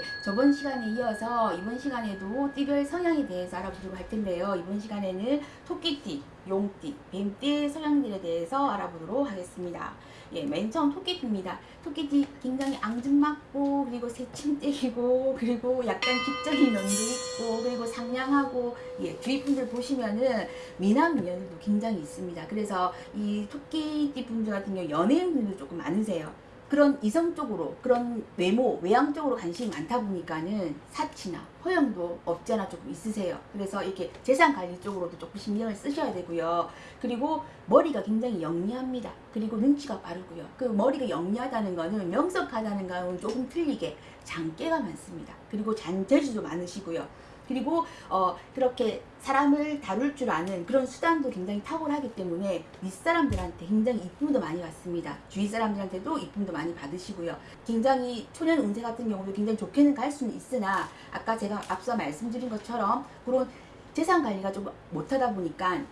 예, 저번 시간에 이어서 이번 시간에도 띠별 성향에 대해서 알아보도록 할 텐데요. 이번 시간에는 토끼띠, 용띠, 뱀띠의 성향들에 대해서 알아보도록 하겠습니다. 예, 맨 처음 토끼띠입니다. 토끼띠 굉장히 앙증맞고 그리고 새침대기고 그리고 약간 직적인 면도 있고 그리고 상냥하고 예, 주위 분들 보시면은 미남 미녀들도 굉장히 있습니다. 그래서 이 토끼띠 분들 같은 경우 연예인분들도 조금 많으세요. 그런 이성 쪽으로 그런 외모 외양 쪽으로 관심이 많다 보니까는 사치나 허영도 없지 않아 조금 있으세요. 그래서 이렇게 재산 관리 쪽으로도 조금 신경을 쓰셔야 되고요. 그리고 머리가 굉장히 영리합니다. 그리고 눈치가 빠르고요. 그 머리가 영리하다는 거는 명석하다는 거는 조금 틀리게 장깨가 많습니다. 그리고 잔재주도 많으시고요 그리고 어 그렇게 사람을 다룰 줄 아는 그런 수단도 굉장히 탁월하기 때문에 윗사람들한테 굉장히 이쁨도 많이 받습니다. 주위 사람들한테도 이쁨도 많이 받으시고요. 굉장히 초년 운세 같은 경우도 굉장히 좋게는 갈 수는 있으나 아까 제가 앞서 말씀드린 것처럼 그런 재산 관리가 좀 못하다 보니까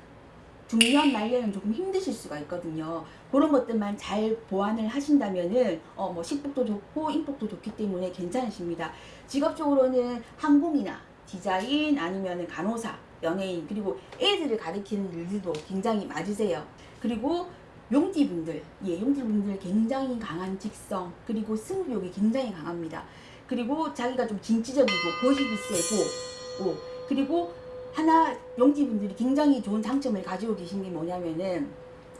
중년 말년은 조금 힘드실 수가 있거든요. 그런 것들만 잘 보완을 하신다면은 어 뭐 식복도 좋고 인복도 좋기 때문에 괜찮으십니다. 직업적으로는 항공이나 디자인 아니면 간호사, 연예인 그리고 애들을 가리키는 일들도 굉장히 맞으세요. 그리고 용띠분들, 예, 용띠분들 굉장히 강한 직성 그리고 승부욕이 굉장히 강합니다. 그리고 자기가 좀 진취적이고 고집이 세고 오, 그리고 하나 용띠분들이 굉장히 좋은 장점을 가지고 계신 게 뭐냐면은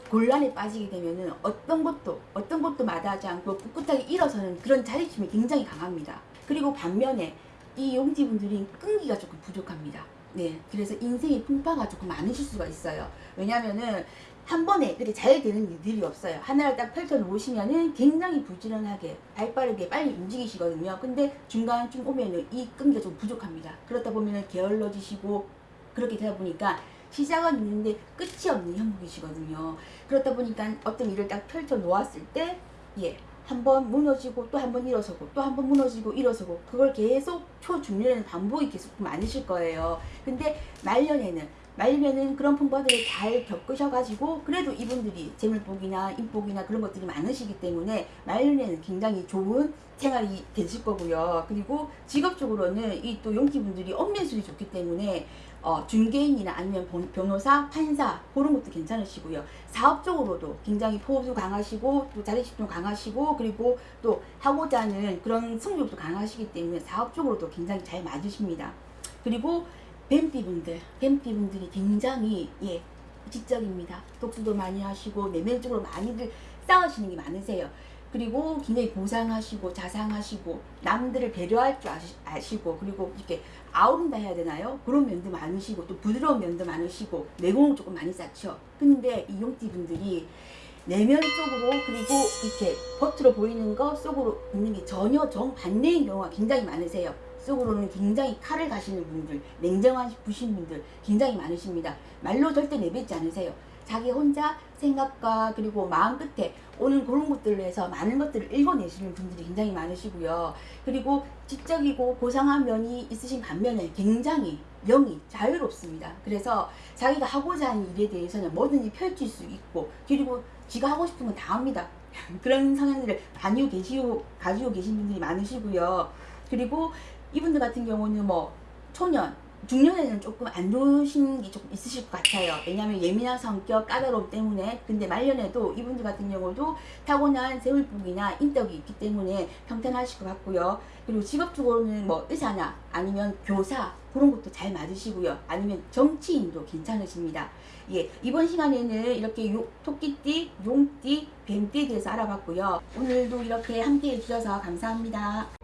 곤란에 빠지게 되면은 어떤 것도 어떤 것도 마다하지 않고 꿋꿋하게 일어서는 그런 자립심이 굉장히 강합니다. 그리고 반면에 이 용띠분들이 끈기가 조금 부족합니다. 네, 그래서 인생의 풍파가 조금 많으실 수가 있어요. 왜냐면은 한 번에 그렇게 잘 되는 일들이 없어요. 하나를 딱 펼쳐 놓으시면은 굉장히 부지런하게 발빠르게 빨리 움직이시거든요. 근데 중간쯤 오면은 이 끈기가 좀 부족합니다. 그렇다 보면은 게을러지시고 그렇게 되다 보니까 시작은 있는데 끝이 없는 형국이시거든요. 그렇다 보니까 어떤 일을 딱 펼쳐 놓았을 때 예, 한 번 무너지고 또 한 번 일어서고 또 한 번 무너지고 일어서고 그걸 계속 초중년에는 반복이 계속 많으실 거예요. 근데 말년에는 말년에는 그런 풍파들을 잘 겪으셔가지고 그래도 이분들이 재물복이나 인복이나 그런 것들이 많으시기 때문에 말년에는 굉장히 좋은 생활이 되실 거고요. 그리고 직업적으로는 이 또 용기분들이 엄면술이 좋기 때문에 어, 중개인이나 아니면 변호사, 판사 그런 것도 괜찮으시고요. 사업적으로도 굉장히 포부도 강하시고 또 자립심도 강하시고 그리고 또 하고자 하는 그런 승부욕도 강하시기 때문에 사업적으로도 굉장히 잘 맞으십니다. 그리고 뱀띠분들, 뱀띠분들이 굉장히 예 지적입니다. 독수도 많이 하시고 내면적으로 많이들 싸우시는 게 많으세요. 그리고 굉장히 보상하시고 자상하시고 남들을 배려할 줄 아시 고 그리고 이렇게 아우른다 해야 되나요? 그런 면도 많으시고 또 부드러운 면도 많으시고 내공을 조금 많이 쌓죠. 근데 이 용띠 분들이 내면적으로 그리고 이렇게 겉으로 보이는 거 속으로 있는 게 전혀 정반대인 경우가 굉장히 많으세요. 속으로는 굉장히 칼을 가시는 분들, 냉정하신 분들 굉장히 많으십니다. 말로 절대 내뱉지 않으세요. 자기 혼자 생각과 그리고 마음 끝에 오는 그런 것들로 해서 많은 것들을 읽어내시는 분들이 굉장히 많으시고요. 그리고 지적이고 고상한 면이 있으신 반면에 굉장히 영이 자유롭습니다. 그래서 자기가 하고자 하는 일에 대해서는 뭐든지 펼칠 수 있고 그리고 지가 하고 싶은 건 다 합니다. 그런 성향들을 가지고 계시고 가지고 계신 분들이 많으시고요. 그리고 이분들 같은 경우는 뭐 초년 중년에는 조금 안 좋으신 게 조금 있으실 것 같아요. 왜냐하면 예민한 성격, 까다로움 때문에. 근데 말년에도 이분들 같은 경우도 타고난 세울복이나 인덕이 있기 때문에 평탄하실 것 같고요. 그리고 직업적으로는 뭐 의사나 아니면 교사 그런 것도 잘 맞으시고요. 아니면 정치인도 괜찮으십니다. 예, 이번 시간에는 이렇게 요, 토끼띠, 용띠, 뱀띠에 대해서 알아봤고요. 오늘도 이렇게 함께 해 주셔서 감사합니다.